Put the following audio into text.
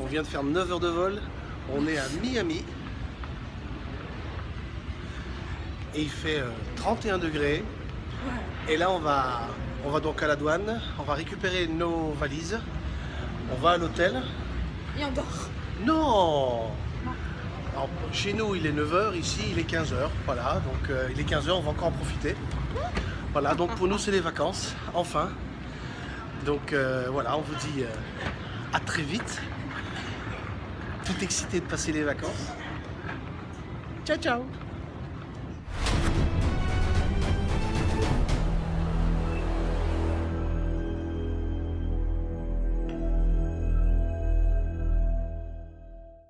On vient de faire 9 heures de vol. On est à Miami. Et il fait euh, 31 degrés. Et là, on va, on va donc à la douane. On va récupérer nos valises. On va à l'hôtel. Et on dort. Non Alors, Chez nous, il est 9h. Ici, il est 15h. Voilà, donc euh, il est 15h. On va encore en profiter. Voilà, donc pour nous, c'est les vacances. Enfin. Donc euh, voilà, on vous dit euh, à très vite. Tout excité de passer les vacances. Ciao, ciao